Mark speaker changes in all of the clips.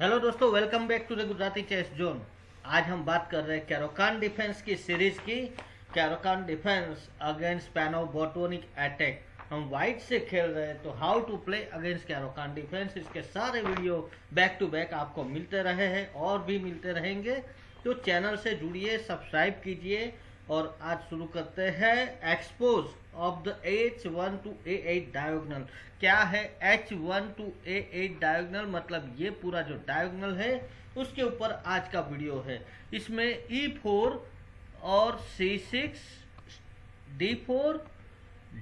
Speaker 1: Hello दोस्तों welcome back to the Gujarati chess zone आज हम बात कर रहे हैं कैरोकान डिफेंस की सीरीज़ की। Caro Kann defence against Panov Botvinnik attack हम वाइट से खेल रहे हैं तो how to play against Caro Kann defence इसके सारे वीडियो बैक टू बैक आपको मिलते रहे हैं और भी मिलते रहेंगे। तो चैनल से जुड़िए सब्सक्राइब कीजिए। और आज शुरू करते हैं expose of the H one to A eight diagonal क्या है H one to A eight diagonal मतलब ये पूरा जो डायोगनल है, उसके ऊपर आज का वीडियो है। इसमें ई e फोर और C six D four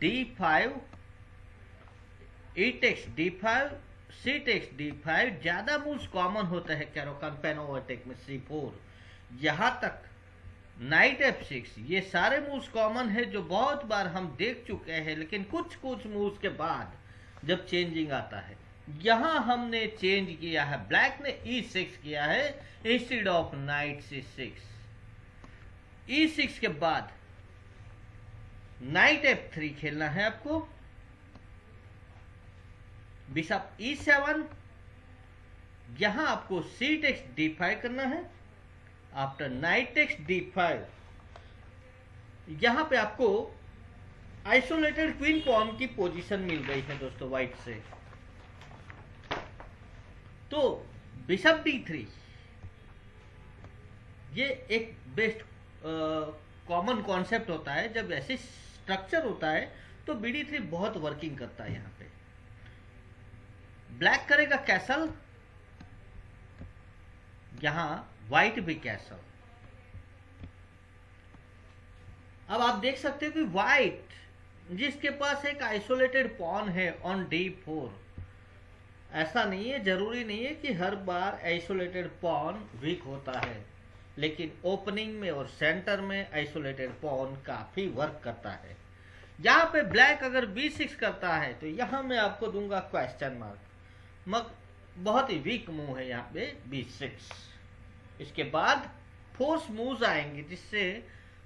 Speaker 1: D five E takes D five C takes D five ज़्यादा मूव्स कॉमन होते हैं कैरोकान पेनोवर्टेक में सी फोर यहाँ तक नाइट एफ़ सिक्स ये सारे मूव्स कॉमन है जो बहुत बार हम देख चुके हैं, लेकिन कुछ कुछ मूव्स के बाद जब चेंजिंग आता है, यहाँ हमने चेंज किया है ब्लैक ने ई e सिक्स किया है instead of knight C six E six के बाद नाइट एफ़ थ्री खेलना है आपको। बिशप ई सेवन यहाँ आपको सी टेक्स डी फाइव करना है। After knight takes D five यहाँ पे आपको आइसोलेटेड क्वीन पॉन की पोजीशन मिल गई है दोस्तों व्हाइट से। तो बिशप डी थ्री ये एक बेस्ट कॉमन कॉन्सेप्ट होता है। जब ऐसे स्ट्रक्चर होता है तो बी डी थ्री बहुत वर्किंग करता है यहाँ पे। ब्लैक करेगा कैसल यहाँ व्हाइट भी कैसल अब आप देख सकते हो कि व्हाइट जिसके पास एक आइसोलेटेड पॉन है ऑन डी फोर ऐसा नहीं है, ज़रूरी नहीं है कि हर बार आइसोलेटेड पॉन वीक होता है, लेकिन ओपनिंग में और सेंटर में आइसोलेटेड पॉन काफ़ी वर्क करता है। यहाँ पे ब्लैक अगर बी सिक्स करता है तो यहाँ मैं आपको दूँगा क्वेश्चन मार्क मग, बहुत ही वीक मूव है यहाँ पे बी सिक्स इसके बाद फोर्स मूव्स आएँगे, जिससे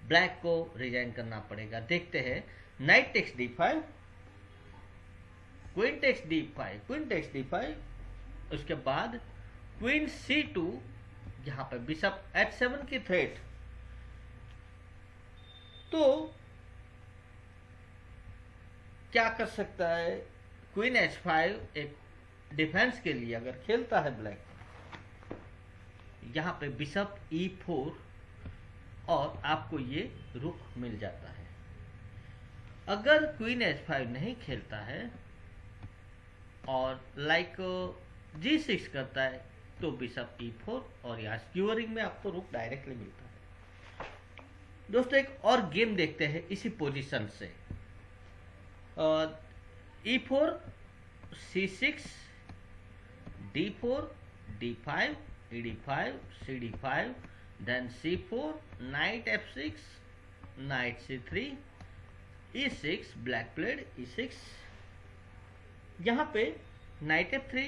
Speaker 1: ब्लैक को रिजाइन करना पड़ेगा। देखते हैं knight takes D five queen takes D five queen takes D five उसके बाद क्वीन सी टू यहाँ पर बिशप एच सेवन की थ्रेट तो क्या कर सकता है? क्वीन एच फाइव एक डिफेंस के लिए अगर खेलता है ब्लैक यहाँ पे बिशप ई फोर और आपको ये रुक मिल जाता है। अगर क्वीन एच फाइव नहीं खेलता है और लाइक जी सिक्स करता है तो बिशप ई फोर और यहाँ स्क्यूअरिंग में आपको रुक डायरेक्टली मिलता है। दोस्तों, एक और गेम देखते हैं इसी पोजीशन से। E four C six D four D five ed5 cd5 then c4 knight f6 knight c3 e6 black played e6 यहाँ पे नाइट एफ़ थ्री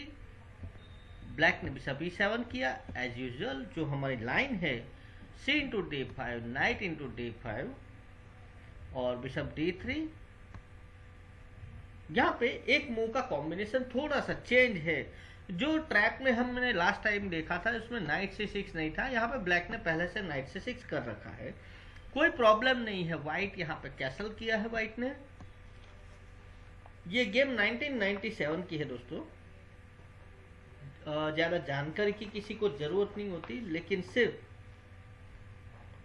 Speaker 1: ब्लैक ने बिशप ई सेवन किया एज यूजल जो हमारी लाइन है C into D five knight into D five और bishop D three यहाँ पे एक मूव का कॉम्बिनेशन थोड़ा सा चेंज है जो ट्रैक में हमने लास्ट टाइम देखा था, उसमें नाइट से सिक्स नहीं था, यहाँ पे ब्लैक ने पहले से नाइट से सिक्स कर रखा है। कोई प्रॉब्लम नहीं है। व्हाइट यहाँ पे कैसल किया है व्हाइट ने। ये गेम 1997 की है दोस्तों। ज़्यादा जानकारी की किसी को ज़रूरत नहीं होती, लेकिन सिर्फ़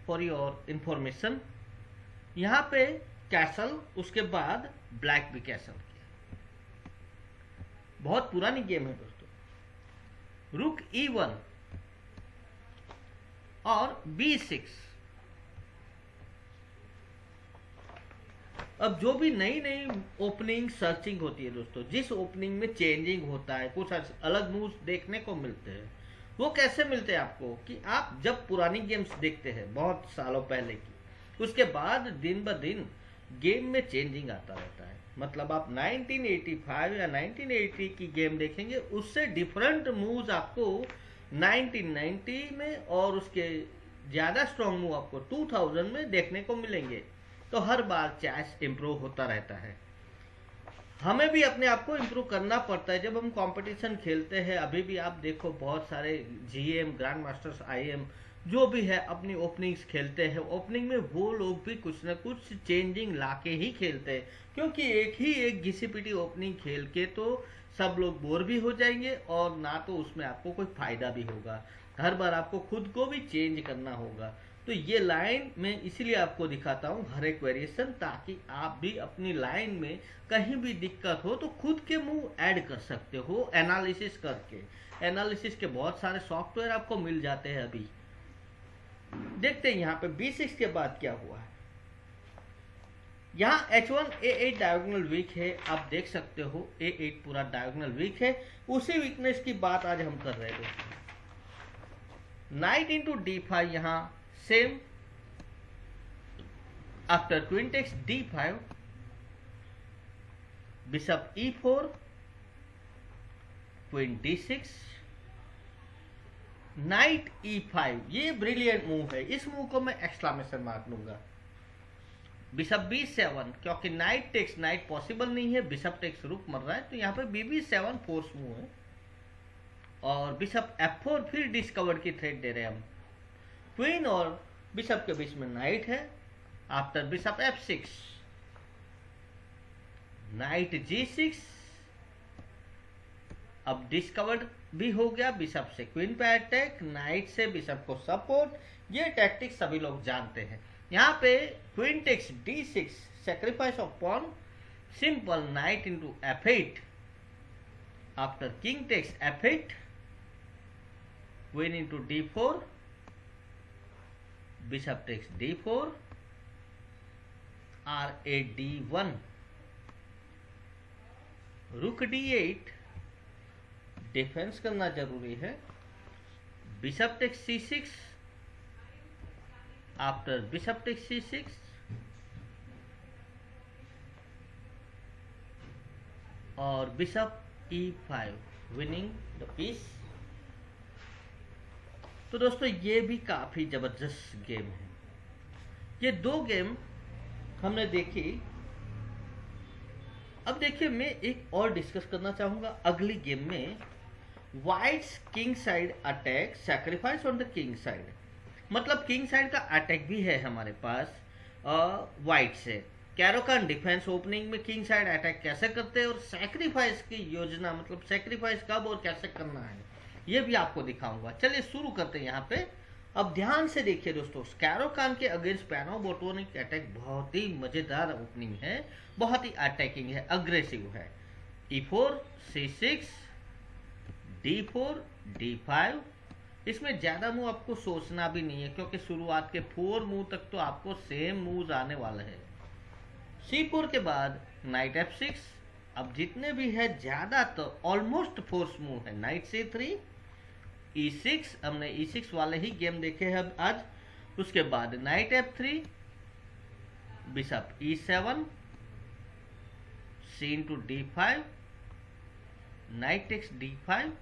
Speaker 1: फॉर योर इंफॉर्मेशन यहाँ पे कैसल उसके बाद ब्लैक भी कैसल किया। बहुत पुरानी गेम है रुक ई e वन और बी सिक्स अब जो भी नई नई ओपनिंग सर्चिंग होती है दोस्तों, जिस ओपनिंग में चेंजिंग होता है, कुछ अलग मूव्स देखने को मिलते हैं, वो कैसे मिलते हैं आपको? कि आप जब पुरानी गेम्स देखते हैं, बहुत सालों पहले की, उसके बाद दिन ब दिन गेम में चेंजिंग आता रहता है। मतलब आप 1985 या 1980 की गेम देखेंगे, उससे डिफरेंट मूव्स आपको 1990 में और उसके ज़्यादा स्ट्रॉन्ग मूव आपको 2000 में देखने को मिलेंगे। तो हर बार चैस इम्प्रूव होता रहता है। हमें भी अपने आप को इम्प्रूव करना पड़ता है। जब हम कंपटीशन खेलते हैं, अभी भी आप देखो बहुत सारे जीएम ग्रैंड मास्टर्स आईएम जो भी है, अपनी ओपनिंग्स खेलते हैं। ओपनिंग में वो लोग भी कुछ ना कुछ चेंजिंग लाके ही खेलते हैं। क्योंकि एक ही एक घिसी ओपनिंग खेल के तो सब लोग बोर भी हो जाएँगे और ना तो उसमें आपको कोई फ़ायदा भी होगा। हर बार आपको खुद को भी चेंज करना होगा। तो ये लाइन मैं इसीलिए आपको दिखाता हूँ, हर एक वेरिएशन ताकि आप भी अपनी लाइन में कहीं भी दिक्कत हो तो खुद के मुँह ऐड कर सकते हो एनालिसिस करके। एनालिसिस के बहुत सारे सॉफ्टवेयर आपको मिल जाते हैं अभी। देखते हैं यहाँ पे बी सिक्स के बाद क्या हुआ है। यहाँ H one A eight diagonal weak है, आप देख सकते हो ए एट पूरा डायगोनल वीक है। उसी वीकनेस की बात आज हम कर रहे हैं। नाइट इंटू डी फाइव यहाँ queen takes D five bishop E four queen D six knight E five ये ब्रिलियंट मूव है। इस मूव को मैं एक्सक्लामेशन मार्क लूँगा। बिशप बी सेवन क्योंकि नाइट टेक्स नाइट पॉसिबल नहीं है बिशप टेक्स रुक मर रहा है तो यहाँ पे B B seven force move है। और बिशप एफ़ फोर फिर डिस्कवर की थ्रेड दे रहे हैं हम। क्वीन और बिशप के बीच में नाइट है। After bishop F six knight G six अब डिस्कवर्ड भी हो गया। बिशप से क्वीन पे अटैक नाइट से बिशप को सपोर्ट ये टैक्टिक्स सभी लोग जानते हैं। यहाँ पे queen takes D six sacrifice of pawn simple knight into F eight after king takes F eight queen into D four bishop takes D four, R A D one. Rook D eight, defence करना ज़रूरी है। Bishop take C six, after bishop take C six, और bishop five winning the piece तो दोस्तों, ये भी काफ़ी ज़बरदस्त गेम है। ये दो गेम हमने देखी। अब देखिए, मैं एक और डिस्कस करना चाहूँगा अगली गेम में। Whites king side attack sacrifice on the king side मतलब किंग साइड का अटैक भी है हमारे पास वाइट से। कैरोकान डिफेंस ओपनिंग में किंग साइड अटैक कैसे करते हैं और सेक्रीफाइस की योजना मतलब सेक्रीफाइस कब और कैसे करना है? ये भी आपको दिखाऊँगा। चलिए शुरू करते हैं यहाँ पे। अब ध्यान से देखिए दोस्तों कैरोकान के अगेंस्ट पैनो बोटोनिक अटैक बहुत ही मज़ेदार ओपनिंग है, बहुत ही अटैकिंग है अग्रेसिव है। E four C six D four D five इसमें ज़्यादा मूव आपको सोचना भी नहीं है, क्योंकि शुरुआत के फोर मूव तक तो आपको सेम मूव आने वाले हैं। सी फोर के बाद नाइट एफ़ सिक्स अब जितने भी है, ज़्यादा तो ऑलमोस्ट फोर्स मूव है। Knight C three E six हमने ई e सिक्स वाले ही गेम देखे हैं आज। उसके बाद knight F three bishop E seven C into D five knight X D five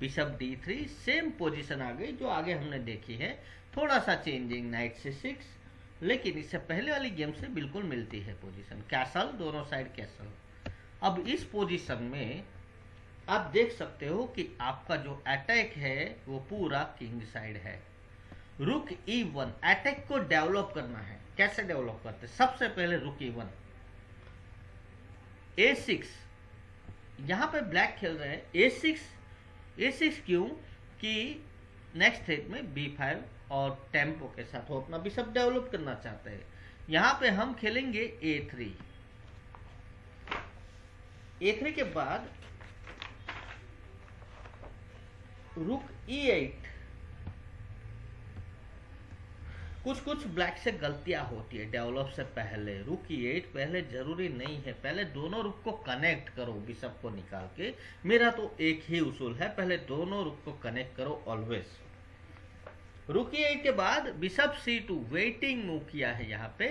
Speaker 1: bishop D three same position आ गई, जो आगे हमने देखी है। थोड़ा सा चेंजिंग नाइट से सिक्स लेकिन इससे पहले वाली गेम से बिल्कुल मिलती है पोजीशन। कैसल, दोनों साइड कैसल। अब इस पोजीशन में आप देख सकते हो कि आपका जो अटैक है, वो पूरा किंग साइड है। रुक ई वन अटैक को डेवलप करना है। कैसे डेवलप करते सबसे पहले रुक ई वन ए सिक्स यहाँ पे ब्लैक खेल रहे हैं। ए सिक्स ए सिक्स क्यों? कि नेक्स्ट थ्रेड में बी फाइव और टेंपो के साथ वो अपना बिशप डेवलप करना चाहते हैं। यहाँ पे हम खेलेंगे ए थ्री ए थ्री के बाद रुक ई एट कुछ कुछ ब्लैक से गलतियाँ होती है डेवलप से पहले। रुक ई एट पहले ज़रूरी नहीं है। पहले दोनों रुक को कनेक्ट करो बिशप को निकाल के। मेरा तो एक ही उसूल है, पहले दोनों रुक को कनेक्ट करो ऑलवेज रुक एट के बाद bishop C two waiting move किया है यहाँ पे।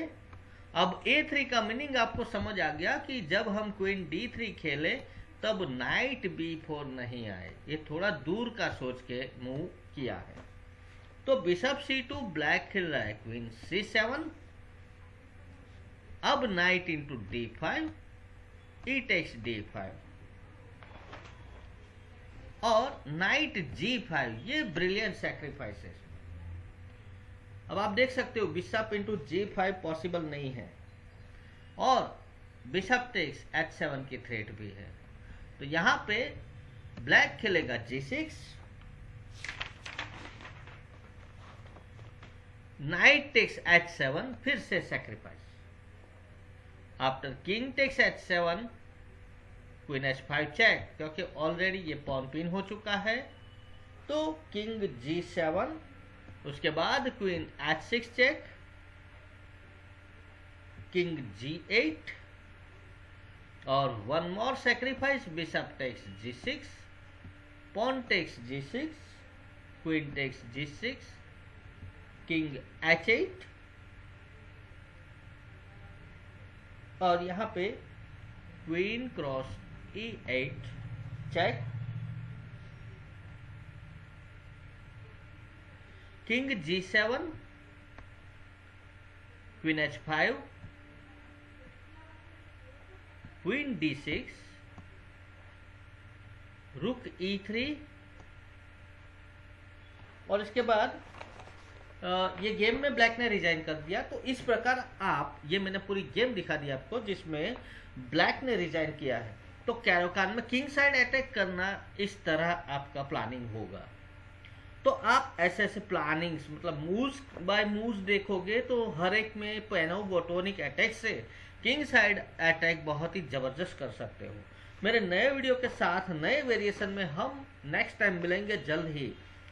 Speaker 1: अब ए थ्री का मीनिंग आपको समझ आ गया कि जब हम क्वीन डी थ्री खेले, तब नाइट बी फोर नहीं आए। ये थोड़ा दूर का सोच के मूव किया है। तो बिशप सी टू ब्लैक खेल रहा है क्वीन सी सेवन अब knight into D five E takes D five और नाइट जी फाइव ये ब्रिलियंट सेक्रीफाइसेस अब आप देख सकते हो bishop into G five possible नहीं है। और बिशप टेक्स एच सेवन की थ्रेट भी है। तो यहाँ पे ब्लैक खेलेगा G six knight takes H seven फिर से sacrifice after king takes H seven queen H five check क्योंकि ऑलरेडी ये पॉन पिन हो चुका है। तो किंग जी सेवन उसके बाद queen H six check king G eight और one more sacrifice bishop takes G six pawn takes G six queen takes G six king H eight और यहाँ पे queen cross E eight check king G seven queen H five queen D six rook E three और इसके बाद ये game में black ने resign कर दिया। तो इस प्रकार आप, ये मैंने पूरी गेम दिखा दी आपको, जिसमें ब्लैक ने रिजाइन किया है। तो कैरोकान में किंग साइड अटैक करना इस तरह आपका प्लानिंग होगा। तो आप ऐसे ऐसे प्लानिंग्स मतलब मूव्स बाय मूव्स देखोगे तो हर एक में पेनो बोटोनिक अटैक से किंग साइड अटैक बहुत ही ज़बरदस्त कर सकते हो। मेरे नए वीडियो के साथ, नए वेरिएशन में हम नेक्स्ट टाइम मिलेंगे जल्द ही।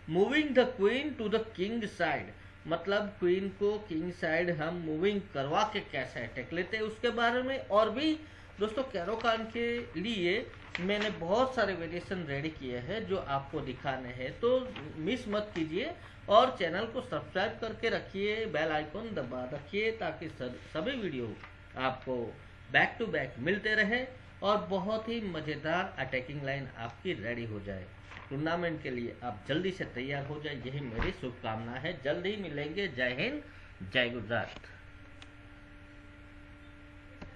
Speaker 1: Moving the queen to the king side मतलब क्वीन को किंग साइड हम मूविंग करवा के कैसे अटैक लेते हैं, उसके बारे में और भी दोस्तों, कैरोकान के लिए मैंने बहुत सारे वेरिएशन रेडी किए हैं जो आपको दिखाने हैं। तो मिस मत कीजिए और चैनल को सब्सक्राइब करके रखिए बेल आइकन दबा रखिए ताकि सभी वीडियो आपको बैक टू बैक मिलते रहे और बहुत ही मज़ेदार अटैकिंग लाइन आपकी रेडी हो जाए। टूर्नामेंट के लिए आप जल्दी से तैयार हो जाए। यही मेरी शुभकामना है। जल्द ही मिलेंगे। जय हिंद। जय गुजरात।